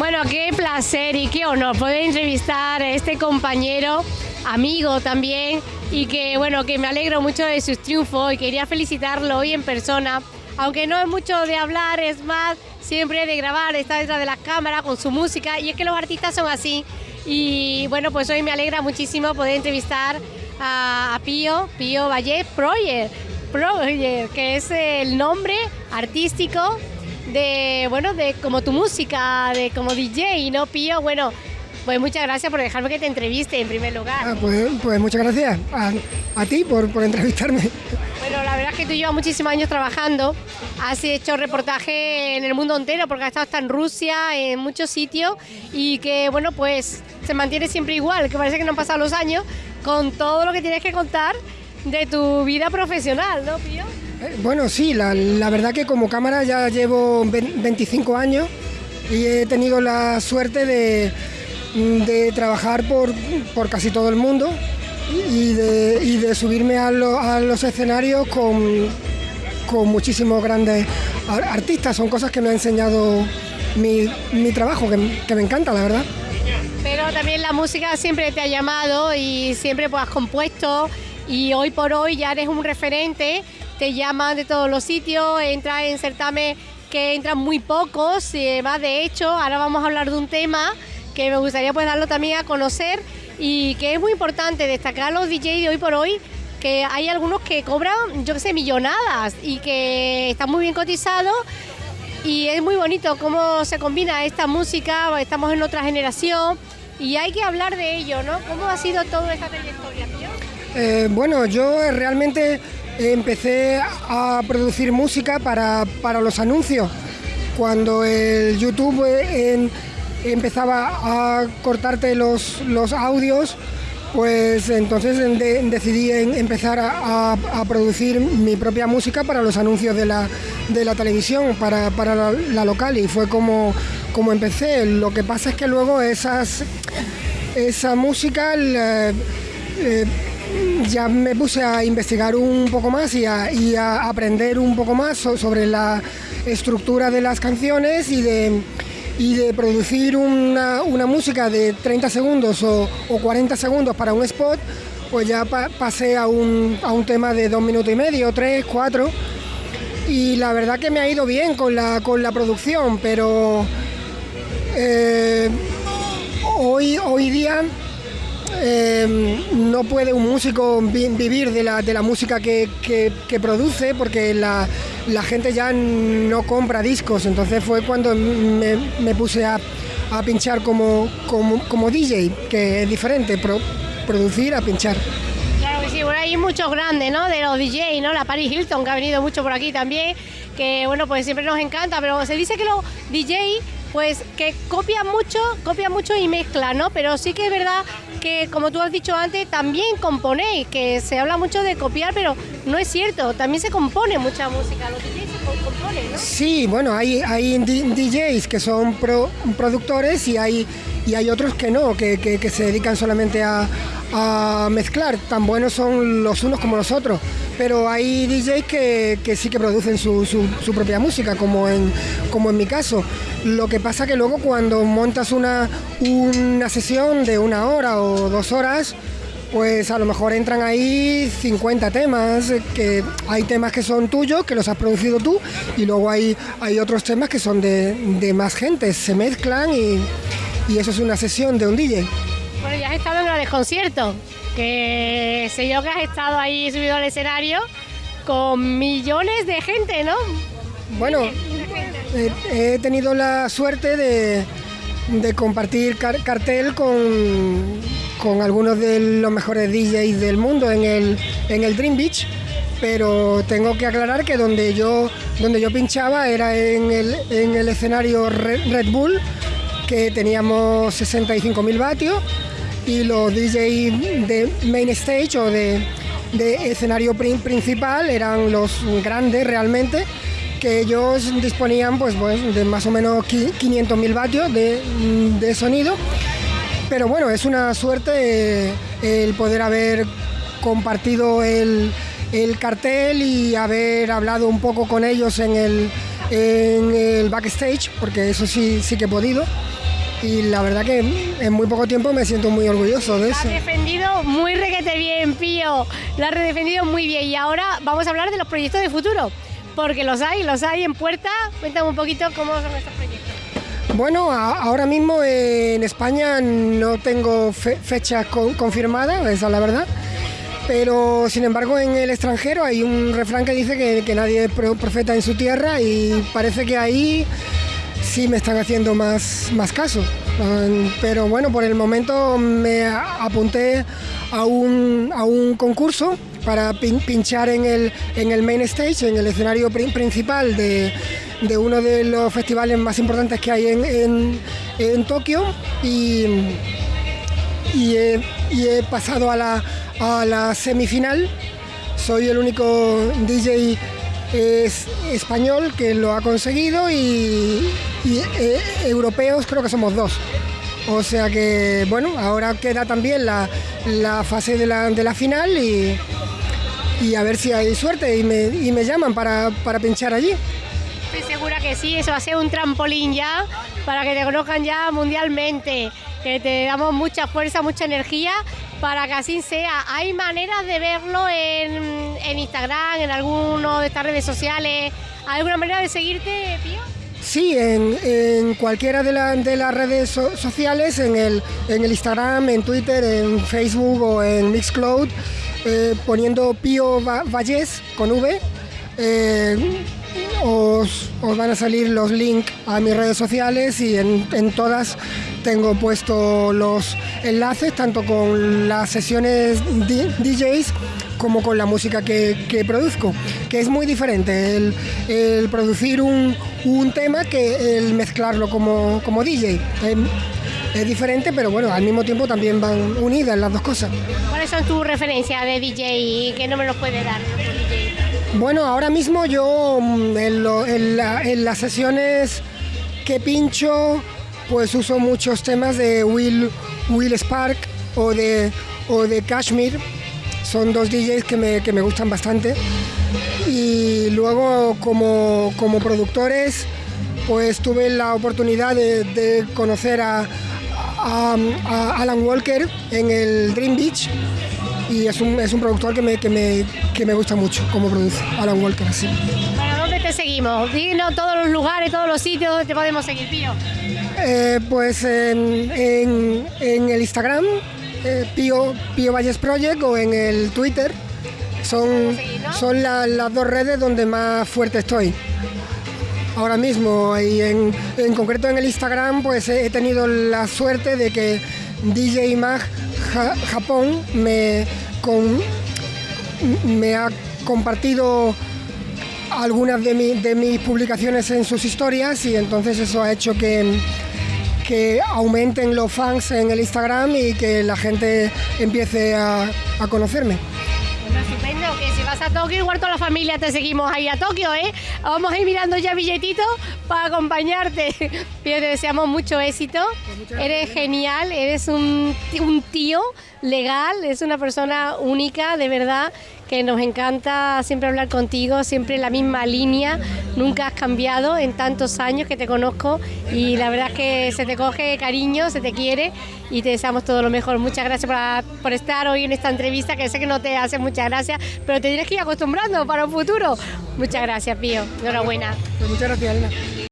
Bueno, qué placer y qué honor poder entrevistar a este compañero, amigo también, y que bueno, que me alegro mucho de sus triunfos y quería felicitarlo hoy en persona. Aunque no es mucho de hablar, es más siempre de grabar, está detrás de las cámaras con su música y es que los artistas son así. Y bueno, pues hoy me alegra muchísimo poder entrevistar a, Pío, Pío Valle Proyer, Proyer, que es el nombre artístico de, bueno, de como tu música, de como DJ, ¿no, Pío? Bueno, pues muchas gracias por dejarme que te entreviste en primer lugar. Ah, pues, pues, muchas gracias a, ti por, por, entrevistarme. Bueno, la verdad es que tú llevas muchísimos años trabajando, has hecho reportaje en el mundo entero porque has estado hasta en Rusia, en muchos sitios y que, bueno, pues se mantiene siempre igual, que parece que no han pasado los años, con todo lo que tienes que contar de tu vida profesional, ¿no, Pío? Eh, bueno, sí, la, verdad que como cámara ya llevo 25 años y he tenido la suerte de, trabajar por, casi todo el mundo y de, subirme a, los escenarios con, muchísimos grandes artistas. Son cosas que me ha enseñado mi, trabajo, que, me encanta, la verdad. Pero también la música siempre te ha llamado y siempre pues, has compuesto y hoy por hoy ya eres un referente te llaman de todos los sitios, entras en certamen que entran muy pocos, y además de hecho, ahora vamos a hablar de un tema que me gustaría pues darlo también a conocer y que es muy importante destacar los DJs de hoy por hoy, que hay algunos que cobran, yo qué sé, millonadas y que están muy bien cotizados y es muy bonito cómo se combina esta música, estamos en otra generación y hay que hablar de ello, ¿no? ¿Cómo ha sido toda esta trayectoria, eh, bueno, yo realmente empecé a producir música para, los anuncios. Cuando el YouTube eh, empezaba a cortarte los, los audios, pues entonces decidí empezar a, producir mi propia música para los anuncios de la, televisión, para, la, local, y fue como, como empecé. Lo que pasa es que luego esas, esa música... Eh, ya me puse a investigar un poco más y a, aprender un poco más sobre la estructura de las canciones y de, de producir una, música de 30 segundos o, 40 segundos para un spot, pues ya pasé a un, tema de dos minutos y medio, tres, cuatro. Y la verdad que me ha ido bien con la, con la producción, pero eh, hoy, hoy día Em, no puede un músico vivir de la, de la música que, produce porque la, gente ya no compra discos. Entonces fue cuando me, puse a, pinchar como, como, DJ, que es diferente, producir a pinchar. Claro que sí, bueno, hay muchos grandes, ¿no? De los DJ, ¿no? La Paris Hilton, que ha venido mucho por aquí también, que bueno, pues siempre nos encanta, pero se dice que los DJ pues que copia mucho, copia mucho y mezcla, ¿no? Pero sí que es verdad que, como tú has dicho antes, también componéis, que se habla mucho de copiar, pero no es cierto, también se compone mucha música, los DJs se componen, ¿no? Sí, bueno, hay, hay DJs que son productores y hay, y hay otros que no, que, se dedican solamente a, mezclar, tan buenos son los unos como los otros. Pero hay DJs que, sí que producen su, su, propia música, como en, como en mi caso. Lo que pasa que luego cuando montas una, una sesión de una hora o dos horas, pues a lo mejor entran ahí 50 temas, que hay temas que son tuyos, que los has producido tú, y luego hay, hay otros temas que son de, más gente, se mezclan y, eso es una sesión de un DJ. Bueno, ya has estado en el concierto, que sé yo que has estado ahí subido al escenario con millones de gente, ¿no? Bueno, he tenido la suerte de, compartir cartel con, con, algunos de los mejores DJs del mundo en el, en el Dream Beach, pero tengo que aclarar que donde yo, donde yo pinchaba era en el, en el escenario Red, Bull, que teníamos 65.000 vatios, y los DJs de main stage o de, escenario principal eran los grandes realmente que ellos disponían pues, pues de más o menos 500.000 vatios de, sonido. Pero bueno, es una suerte eh, el poder haber compartido el, cartel y haber hablado un poco con ellos en el, en el backstage, porque eso sí, sí que he podido. Y la verdad que en muy poco tiempo me siento muy orgulloso de eso. Lo has defendido muy requete bien, Pío. Lo has defendido muy bien. Y ahora vamos a hablar de los proyectos de futuro, porque los hay, los hay en puerta. Cuéntame un poquito cómo son estos proyectos. Bueno, ahora mismo en España no tengo fecha confirmada, esa es la verdad. Pero sin embargo en el extranjero hay un refrán que dice que, que nadie es profeta en su tierra y parece que ahí sí me están haciendo más, más caso. Pero bueno, por el momento me apunté a un, a un concurso para pinchar en el, en el main stage, en el escenario principal de, de uno de los festivales más importantes que hay en, en, Tokio y, y, he, pasado a la, a la semifinal. Soy el único DJ es español que lo ha conseguido y, eh, europeos creo que somos dos. O sea que, bueno, ahora queda también la, fase de la, de la final y, y, a ver si hay suerte y me, y me llaman para, para pinchar allí. Estoy segura que sí, eso va a ser un trampolín ya para que te conozcan ya mundialmente, que te damos mucha fuerza, mucha energía para que así sea. ¿Hay maneras de verlo en, Instagram, en alguna de estas redes sociales? ¿Hay alguna manera de seguirte, Pío? Sí, en, cualquiera de, de, las redes sociales, en el, en el Instagram, en Twitter, en Facebook o en Mixcloud, eh, poniendo Pío Vallés con V. Eh, os, van a salir los links a mis redes sociales y en, todas tengo puesto los enlaces, tanto con las sesiones DJs como con la música que, produzco, que es muy diferente el, producir un, tema que el mezclarlo como, como DJ. Es, diferente, pero bueno, al mismo tiempo también van unidas las dos cosas. ¿Cuáles son tus referencias de DJ que no me los puede dar? Bueno, ahora mismo yo mm, en, las sesiones que pincho, pues uso muchos temas de Will, Will Spark o de, o de Kashmir. Son dos DJs que me, gustan bastante. Y luego como, productores, pues tuve la oportunidad de, conocer a, Alan Walker en el Dream Beach y es un, es un productor que me, que, me, que me gusta mucho como produce, Alan Walker, así. ¿Para dónde te seguimos? Dinos todos los lugares, todos los sitios donde te podemos seguir, Pío. Eh, pues en, en, en, el Instagram, eh, Pío, Pío Valles Project, o en el Twitter. Son, son las dos redes donde más fuerte estoy ahora mismo y en, en, concreto en el Instagram pues he tenido la suerte de que DJ Mag Japón me, me ha compartido algunas de, mis publicaciones en sus historias y entonces eso ha hecho que, que aumenten los fans en el Instagram y que la gente empiece a, a conocerme vas a Tokio, igual toda la familia te seguimos ahí a Tokio, ¿eh? Vamos a ir mirando ya billetitos para acompañarte. Pero te deseamos mucho éxito. Pues eres genial, eres un, un tío legal, es una persona única, de verdad, que nos encanta siempre hablar contigo, siempre en la misma línea, nunca has cambiado en tantos años que te conozco y la verdad es que se te coge cariño, se te quiere y te deseamos todo lo mejor. Muchas gracias por, estar hoy en esta entrevista, que sé que no te hace muchas gracias, pero te tienes que ir acostumbrando para un futuro. Muchas gracias, Pío. Enhorabuena. Pues muchas gracias,